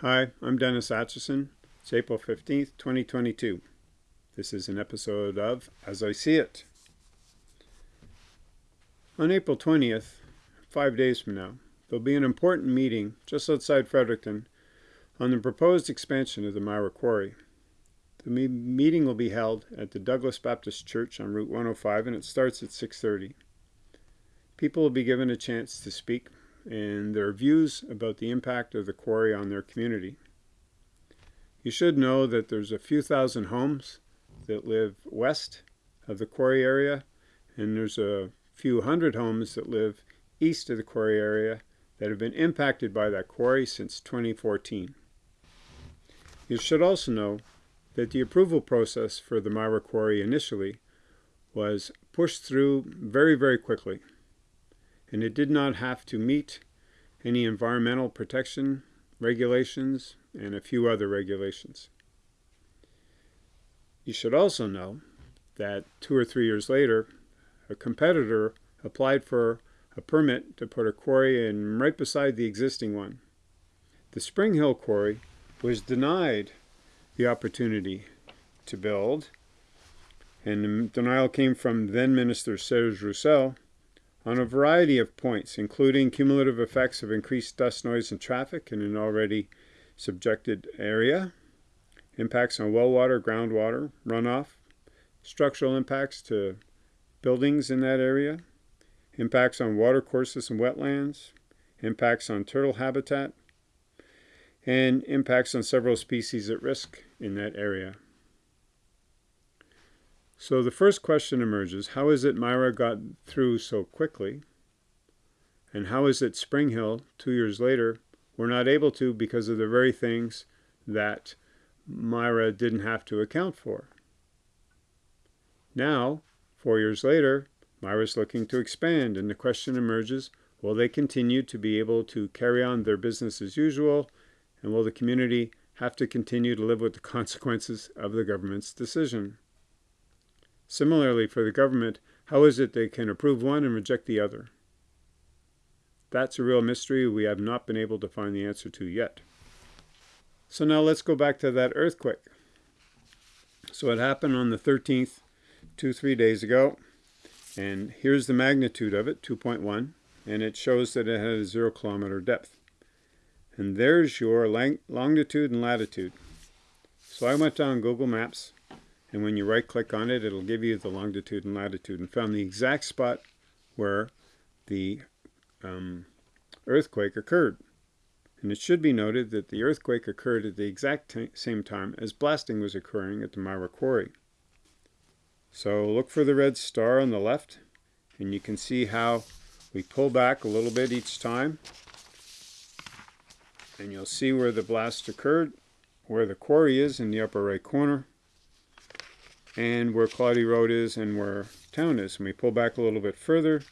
Hi, I'm Dennis Atchison. It's April 15th, 2022. This is an episode of As I See It. On April 20th, five days from now, there'll be an important meeting just outside Fredericton on the proposed expansion of the Myra Quarry. The me meeting will be held at the Douglas Baptist Church on Route 105 and it starts at 6.30. People will be given a chance to speak and their views about the impact of the quarry on their community. You should know that there's a few thousand homes that live west of the quarry area and there's a few hundred homes that live east of the quarry area that have been impacted by that quarry since 2014. You should also know that the approval process for the Myra Quarry initially was pushed through very, very quickly, and it did not have to meet any environmental protection regulations and a few other regulations. You should also know that two or three years later, a competitor applied for a permit to put a quarry in right beside the existing one. The Spring Hill Quarry was denied the opportunity to build, and the denial came from then Minister Serge Rousselle on a variety of points, including cumulative effects of increased dust, noise, and traffic in an already subjected area, impacts on well water, groundwater, runoff, structural impacts to buildings in that area, impacts on watercourses and wetlands, impacts on turtle habitat, and impacts on several species at risk in that area. So the first question emerges, how is it Myra got through so quickly? And how is it Spring Hill, two years later, were not able to because of the very things that Myra didn't have to account for? Now, four years later, Myra's looking to expand and the question emerges, will they continue to be able to carry on their business as usual and will the community have to continue to live with the consequences of the government's decision? Similarly, for the government, how is it they can approve one and reject the other? That's a real mystery we have not been able to find the answer to yet. So now let's go back to that earthquake. So it happened on the 13th, two, three days ago. And here's the magnitude of it, 2.1. And it shows that it had a zero kilometer depth. And there's your longitude and latitude. So I went down Google Maps, and when you right click on it, it'll give you the longitude and latitude, and found the exact spot where the um, earthquake occurred. And it should be noted that the earthquake occurred at the exact same time as blasting was occurring at the Myra Quarry. So look for the red star on the left, and you can see how we pull back a little bit each time and you'll see where the blast occurred, where the quarry is in the upper right corner, and where Cloudy Road is and where town is. And we pull back a little bit further,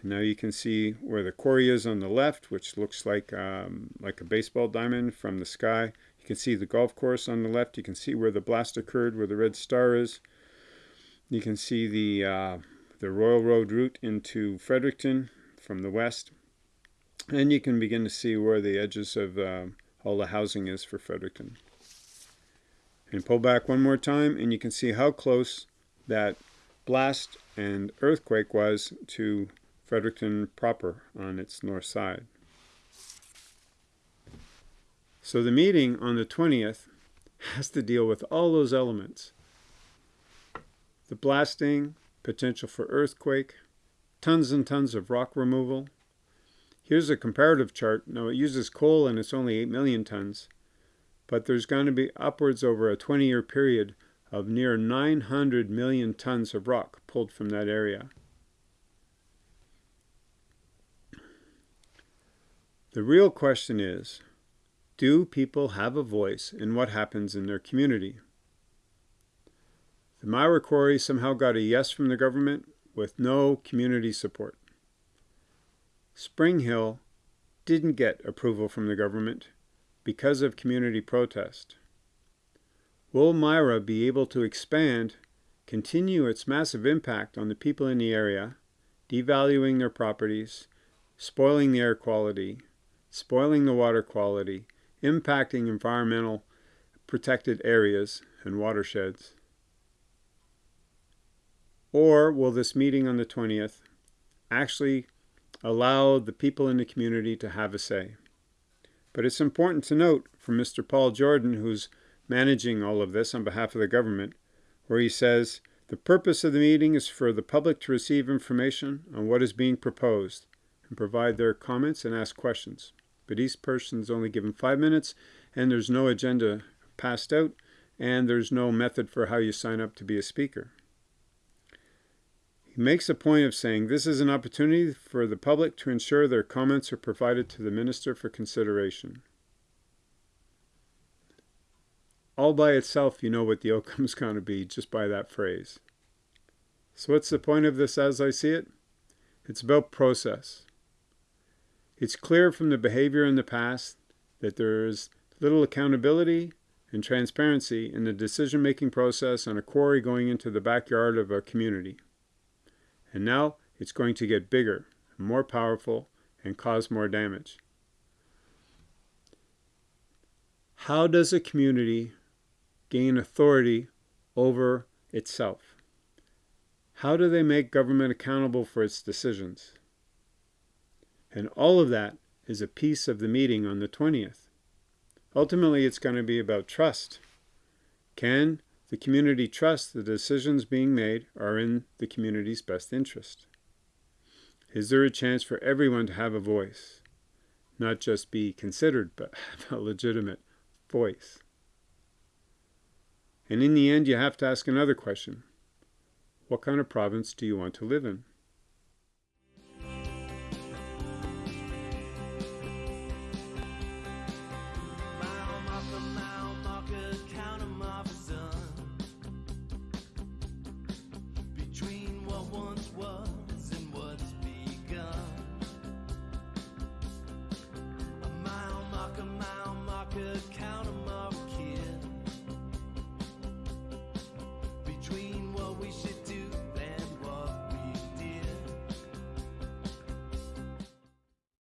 and now you can see where the quarry is on the left, which looks like um, like a baseball diamond from the sky. You can see the golf course on the left. You can see where the blast occurred, where the red star is. You can see the uh, the Royal Road route into Fredericton from the west. And you can begin to see where the edges of uh, all the housing is for Fredericton. And pull back one more time and you can see how close that blast and earthquake was to Fredericton proper on its north side. So the meeting on the 20th has to deal with all those elements. The blasting, potential for earthquake, tons and tons of rock removal, Here's a comparative chart. Now it uses coal and it's only 8 million tons, but there's going to be upwards over a 20-year period of near 900 million tons of rock pulled from that area. The real question is, do people have a voice in what happens in their community? The Myra Quarry somehow got a yes from the government with no community support. Spring Hill didn't get approval from the government because of community protest. Will Myra be able to expand, continue its massive impact on the people in the area, devaluing their properties, spoiling the air quality, spoiling the water quality, impacting environmental protected areas and watersheds? Or will this meeting on the 20th actually allow the people in the community to have a say? But it's important to note from Mr. Paul Jordan, who's managing all of this on behalf of the government, where he says, the purpose of the meeting is for the public to receive information on what is being proposed and provide their comments and ask questions. But each person is only given five minutes and there's no agenda passed out and there's no method for how you sign up to be a speaker. He makes a point of saying this is an opportunity for the public to ensure their comments are provided to the minister for consideration. All by itself, you know what the outcome is going to be just by that phrase. So what's the point of this as I see it? It's about process. It's clear from the behavior in the past that there is little accountability and transparency in the decision-making process on a quarry going into the backyard of a community. And now it's going to get bigger, more powerful, and cause more damage. How does a community gain authority over itself? How do they make government accountable for its decisions? And all of that is a piece of the meeting on the 20th. Ultimately, it's going to be about trust. Can the community trusts the decisions being made are in the community's best interest. Is there a chance for everyone to have a voice? Not just be considered, but have a legitimate voice. And in the end, you have to ask another question. What kind of province do you want to live in?